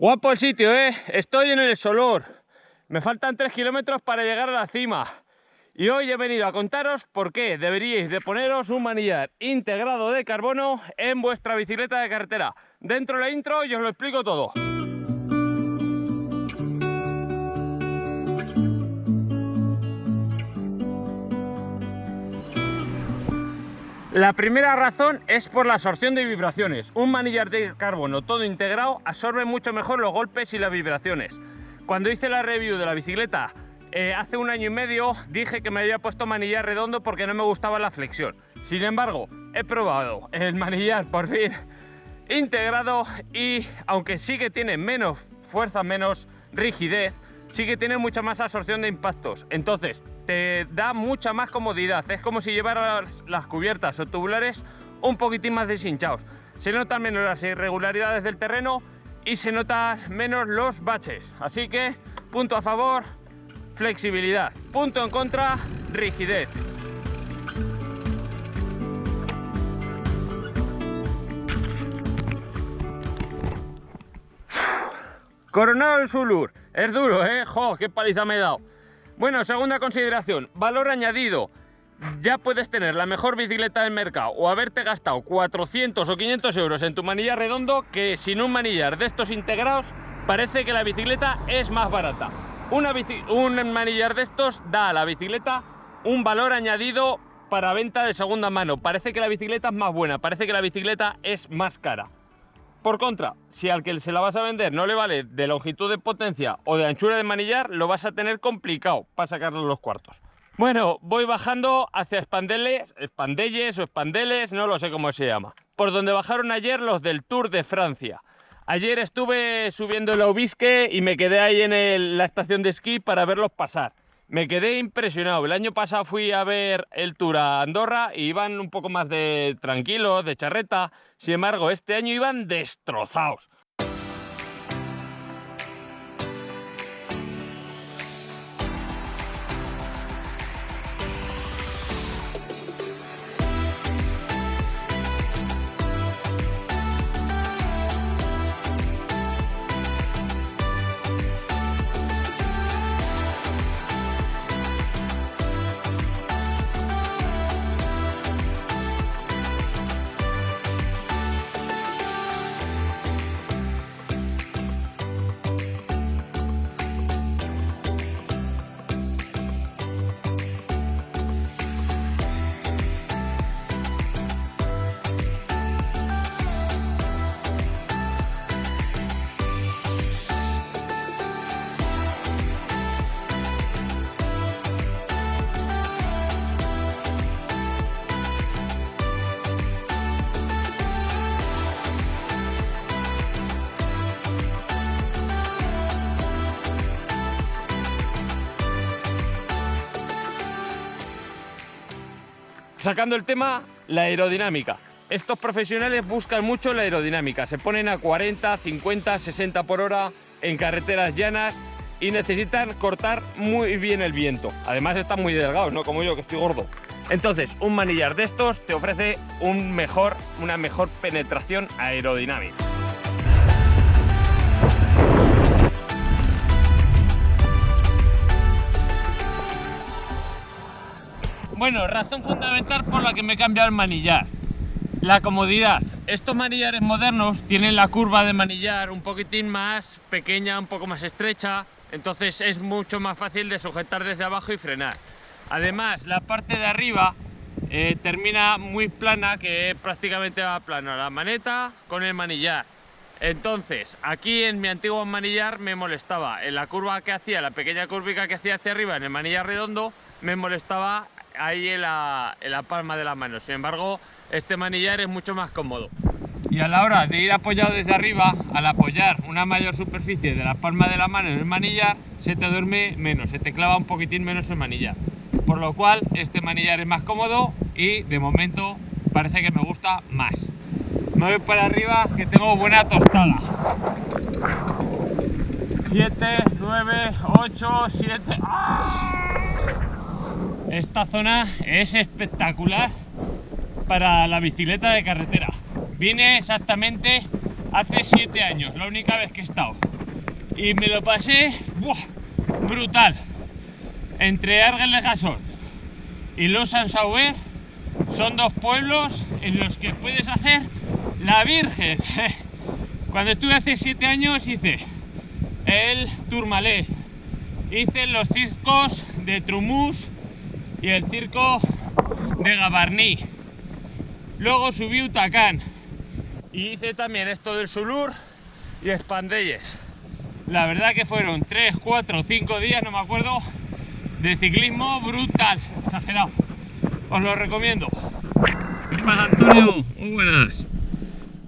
Guapo el sitio, ¿eh? Estoy en el Solor. Me faltan 3 kilómetros para llegar a la cima. Y hoy he venido a contaros por qué deberíais de poneros un manillar integrado de carbono en vuestra bicicleta de carretera. Dentro de la intro yo os lo explico todo. La primera razón es por la absorción de vibraciones. Un manillar de carbono todo integrado absorbe mucho mejor los golpes y las vibraciones. Cuando hice la review de la bicicleta eh, hace un año y medio dije que me había puesto manillar redondo porque no me gustaba la flexión. Sin embargo, he probado el manillar por fin integrado y aunque sí que tiene menos fuerza, menos rigidez, sí que tiene mucha más absorción de impactos. Entonces, te da mucha más comodidad. Es como si llevaras las cubiertas o tubulares un poquitín más deshinchados. Se notan menos las irregularidades del terreno y se notan menos los baches. Así que, punto a favor, flexibilidad. Punto en contra, rigidez. Coronado el Sulur. Es duro, ¿eh? ¡Jo! ¡Qué paliza me he dado! Bueno, segunda consideración. Valor añadido. Ya puedes tener la mejor bicicleta del mercado o haberte gastado 400 o 500 euros en tu manillar redondo que sin un manillar de estos integrados parece que la bicicleta es más barata. Un manillar de estos da a la bicicleta un valor añadido para venta de segunda mano. Parece que la bicicleta es más buena, parece que la bicicleta es más cara. Por contra, si al que se la vas a vender no le vale de longitud de potencia o de anchura de manillar, lo vas a tener complicado para sacarle los cuartos. Bueno, voy bajando hacia Espandeles, Espandelles o Espandeles, no lo sé cómo se llama. Por donde bajaron ayer los del Tour de Francia. Ayer estuve subiendo el Obisque y me quedé ahí en la estación de esquí para verlos pasar me quedé impresionado. El año pasado fui a ver el Tour a Andorra y iban un poco más de tranquilos, de charreta. Sin embargo, este año iban destrozados. Sacando el tema, la aerodinámica. Estos profesionales buscan mucho la aerodinámica. Se ponen a 40, 50, 60 por hora en carreteras llanas y necesitan cortar muy bien el viento. Además están muy delgados, no como yo que estoy gordo. Entonces, un manillar de estos te ofrece una mejor penetración aerodinámica. Bueno, razón fundamental por la que me he cambiado el manillar. La comodidad. Estos manillares modernos tienen la curva de manillar un poquitín más pequeña, un poco más estrecha, entonces es mucho más fácil de sujetar desde abajo y frenar. Además, la parte de arriba eh, termina muy plana, que prácticamente va plano la maneta con el manillar. Entonces, aquí en mi antiguo manillar me molestaba, en la curva que hacía, la pequeña curvica que hacía hacia arriba en el manillar redondo, me molestaba ahí en la, palma de la mano. Sin embargo, este manillar es mucho más cómodo. Y a la hora de ir apoyado desde arriba, al apoyar una mayor superficie de la palma de la mano en el manillar, se te duerme menos, se te clava un poquitín menos el manillar. Por lo cual, este manillar es más cómodo y de momento parece que me gusta más. Me voy para arriba que tengo buena tostada. 7, 9, 8, 7... Esta zona es espectacular para la bicicleta de carretera. Vine exactamente hace 7 años, la única vez que he estado. y me lo pasé brutal. Entre Argel Gasol y Los Sansauer son dos pueblos en los que puedes hacer la Virgen. Cuando estuve hace siete años hice el Tourmalet, hice los circos de Trumus y el circo de Gabarní. Luego subí Utacán y hice también esto del Sulur y Espandelles. La verdad que fueron 3, 4, 5 días, no me acuerdo, de ciclismo brutal, exagerado. Os lo recomiendo. ¿Qué pasa, Antonio? Muy buenas.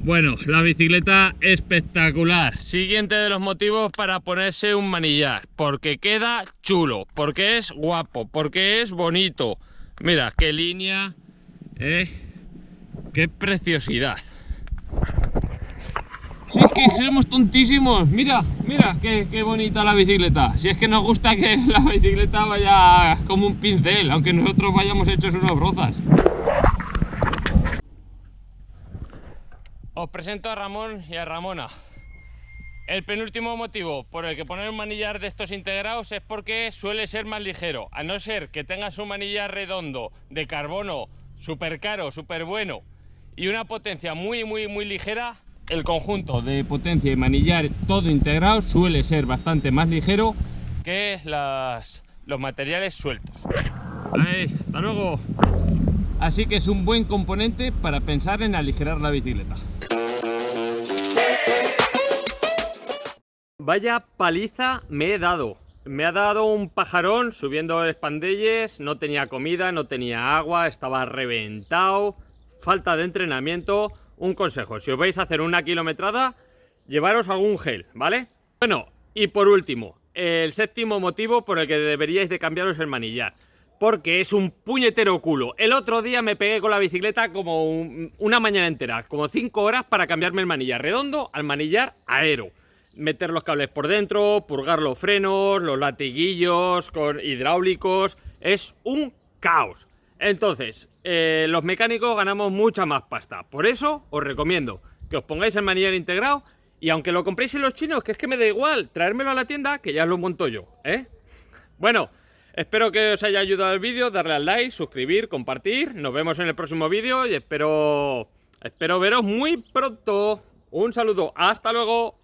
Bueno, la bicicleta espectacular. Siguiente de los motivos para ponerse un manillar. Porque queda chulo, porque es guapo, porque es bonito. Mira, qué línea, eh, qué preciosidad. Si es que somos tontísimos, mira, mira qué, qué, bonita la bicicleta. Si es que nos gusta que la bicicleta vaya como un pincel, aunque nosotros vayamos hechos unos brozas. Os presento a Ramón y a Ramona. El penúltimo motivo por el que poner un manillar de estos integrados es porque suele ser más ligero. A no ser que tengas un manillar redondo de carbono súper caro, súper bueno y una potencia muy, muy, muy ligera, el conjunto de potencia y manillar todo integrado suele ser bastante más ligero que los materiales sueltos. hasta luego. Así que es un buen componente para pensar en aligerar la bicicleta. Vaya paliza me he dado. Me ha dado un pajarón subiendo espandelles, no tenía comida, no tenía agua, estaba reventado, falta de entrenamiento. Un consejo, si os vais a hacer una kilometrada, llevaros algún gel, ¿vale? Bueno, y por último, el séptimo motivo por el que deberíais de cambiaros el manillar porque es un puñetero culo. El otro día me pegué con la bicicleta como una mañana entera, como 5 horas para cambiarme el manillar redondo al manillar aero. Meter los cables por dentro, purgar los frenos, los latiguillos con hidráulicos, es un caos. Entonces, eh, los mecánicos ganamos mucha más pasta. Por eso os recomiendo que os pongáis el manillar integrado y aunque lo compréis en los chinos, que es que me da igual, traérmelo a la tienda que ya lo monto yo, ¿eh? Bueno, Espero que os haya ayudado el vídeo, darle al like, suscribir, compartir. Nos vemos en el próximo vídeo y espero, espero veros muy pronto. Un saludo, hasta luego.